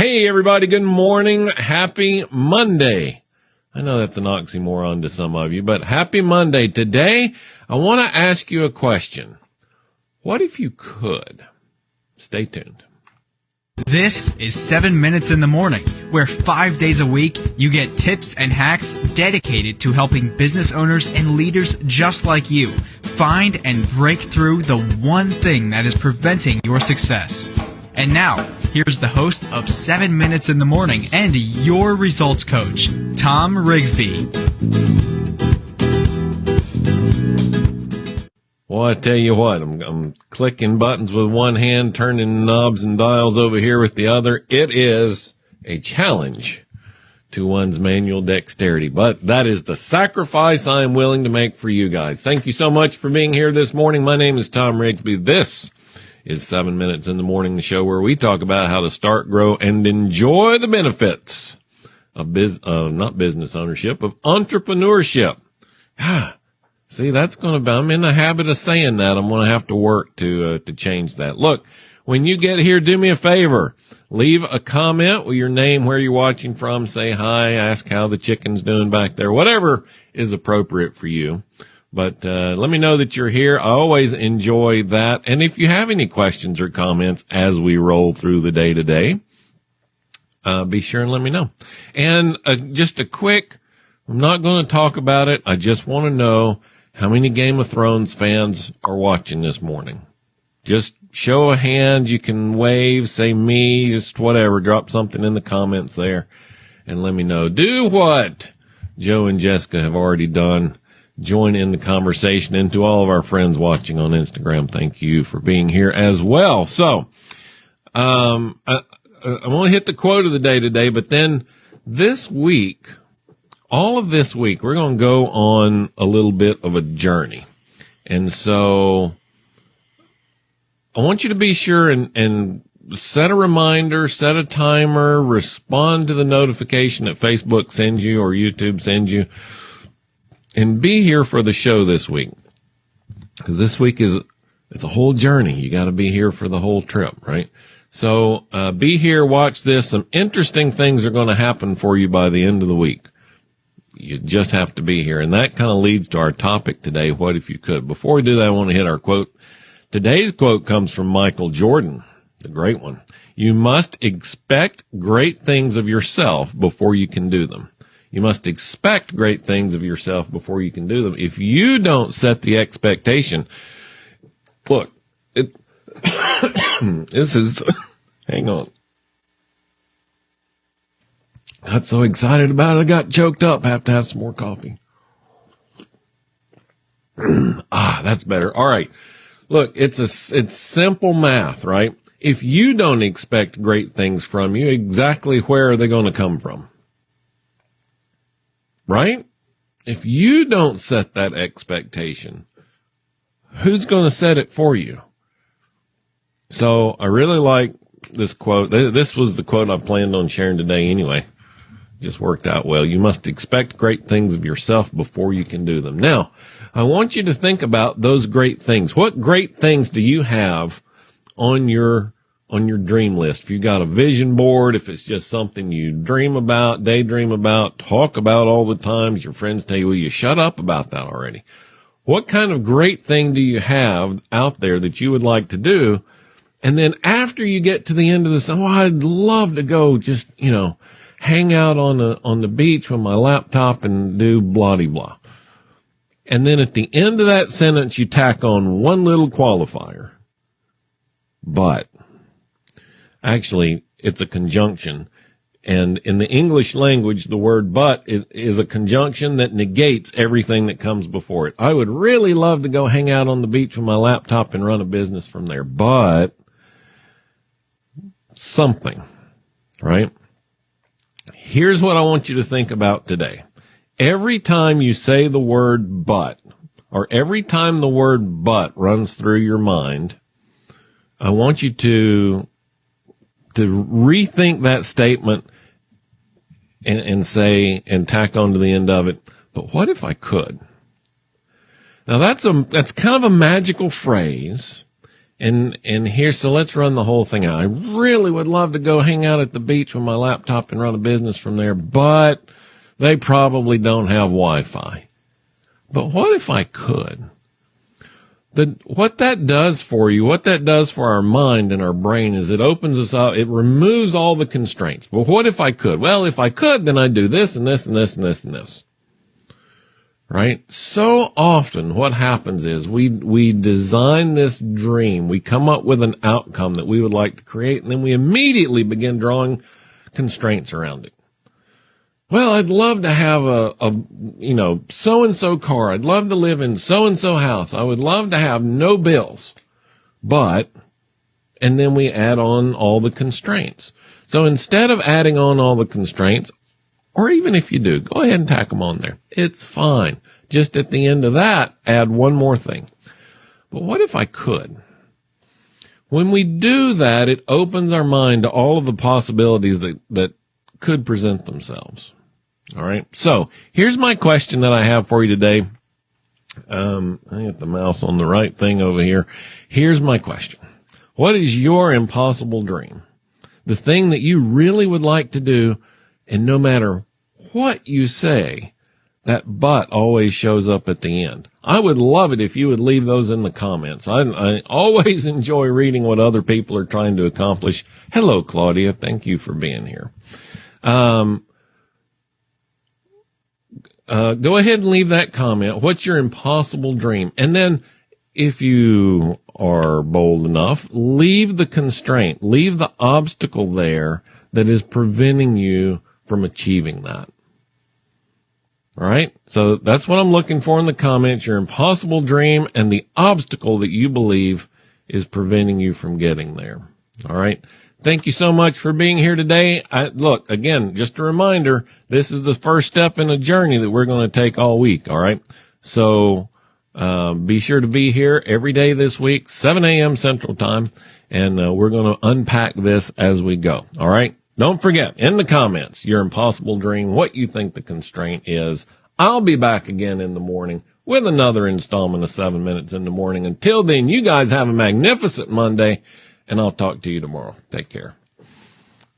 Hey, everybody. Good morning. Happy Monday. I know that's an oxymoron to some of you, but happy Monday. Today, I want to ask you a question. What if you could? Stay tuned. This is 7 Minutes in the Morning, where five days a week you get tips and hacks dedicated to helping business owners and leaders just like you find and break through the one thing that is preventing your success. And now, here's the host of 7 Minutes in the Morning and your results coach, Tom Rigsby. Well, I tell you what, I'm, I'm clicking buttons with one hand, turning knobs and dials over here with the other. It is a challenge to one's manual dexterity, but that is the sacrifice I am willing to make for you guys. Thank you so much for being here this morning. My name is Tom Rigsby. This is seven minutes in the morning, the show where we talk about how to start, grow, and enjoy the benefits of biz, uh, not business ownership, of entrepreneurship. Ah, See, that's going to be, I'm in the habit of saying that. I'm going to have to work to, uh, to change that. Look, when you get here, do me a favor. Leave a comment with your name, where you're watching from, say hi, ask how the chicken's doing back there, whatever is appropriate for you. But, uh, let me know that you're here. I always enjoy that. And if you have any questions or comments as we roll through the day today, uh, be sure and let me know. And, uh, just a quick, I'm not going to talk about it. I just want to know how many Game of Thrones fans are watching this morning? Just show a hand. You can wave, say me, just whatever. Drop something in the comments there and let me know. Do what Joe and Jessica have already done. Join in the conversation and to all of our friends watching on Instagram. Thank you for being here as well. So, um, I, I want to hit the quote of the day today, but then this week, all of this week, we're going to go on a little bit of a journey. And so I want you to be sure and, and set a reminder, set a timer, respond to the notification that Facebook sends you or YouTube sends you and be here for the show this week. Cause this week is, it's a whole journey. You got to be here for the whole trip, right? So, uh, be here, watch this. Some interesting things are going to happen for you by the end of the week you just have to be here. And that kind of leads to our topic today. What if you could? Before we do that, I want to hit our quote. Today's quote comes from Michael Jordan, the great one. You must expect great things of yourself before you can do them. You must expect great things of yourself before you can do them. If you don't set the expectation, look, it, this is, hang on. Got so excited about it, I got choked up. Have to have some more coffee. ah, that's better. All right. Look, it's a, it's simple math, right? If you don't expect great things from you, exactly where are they going to come from? Right? If you don't set that expectation, who's going to set it for you? So I really like this quote. This was the quote I planned on sharing today anyway just worked out well. You must expect great things of yourself before you can do them. Now, I want you to think about those great things. What great things do you have on your on your dream list? If you got a vision board, if it's just something you dream about, daydream about, talk about all the time, your friends tell you, well, you shut up about that already. What kind of great thing do you have out there that you would like to do? And then after you get to the end of this, oh, I'd love to go just, you know, hang out on the, on the beach with my laptop and do blah blah. And then at the end of that sentence, you tack on one little qualifier. But actually, it's a conjunction. And in the English language, the word but is, is, a conjunction that negates everything that comes before it. I would really love to go hang out on the beach with my laptop and run a business from there, but something, right? Here's what I want you to think about today. Every time you say the word but, or every time the word but runs through your mind, I want you to, to rethink that statement and, and say, and tack on to the end of it, but what if I could? Now that's a, that's kind of a magical phrase. And, and here, so let's run the whole thing out. I really would love to go hang out at the beach with my laptop and run a business from there, but they probably don't have Wi-Fi. But what if I could? The, what that does for you, what that does for our mind and our brain is it opens us up, it removes all the constraints. But what if I could? Well, if I could, then I'd do this and this and this and this and this. Right? So often what happens is we, we design this dream, we come up with an outcome that we would like to create, and then we immediately begin drawing constraints around it. Well, I'd love to have a, a you know, so and so car. I'd love to live in so and so house. I would love to have no bills. But, and then we add on all the constraints. So instead of adding on all the constraints, or even if you do, go ahead and tack them on there. It's fine. Just at the end of that, add one more thing. But what if I could? When we do that, it opens our mind to all of the possibilities that, that could present themselves. All right. So here's my question that I have for you today. Um, I got the mouse on the right thing over here. Here's my question. What is your impossible dream? The thing that you really would like to do. And no matter what you say, that but always shows up at the end. I would love it if you would leave those in the comments. I, I, always enjoy reading what other people are trying to accomplish. Hello, Claudia. Thank you for being here. Um, uh, go ahead and leave that comment. What's your impossible dream? And then if you are bold enough, leave the constraint, leave the obstacle there that is preventing you from achieving that. All right. So that's what I'm looking for in the comments, your impossible dream and the obstacle that you believe is preventing you from getting there. All right. Thank you so much for being here today. I, look, again, just a reminder, this is the first step in a journey that we're going to take all week. All right. So, uh, be sure to be here every day this week, 7 a.m. central time. And uh, we're going to unpack this as we go. All right. Don't forget in the comments, your impossible dream, what you think the constraint is. I'll be back again in the morning with another installment of seven minutes in the morning. Until then, you guys have a magnificent Monday and I'll talk to you tomorrow. Take care.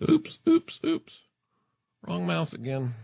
Oops, oops, oops. Wrong mouse again.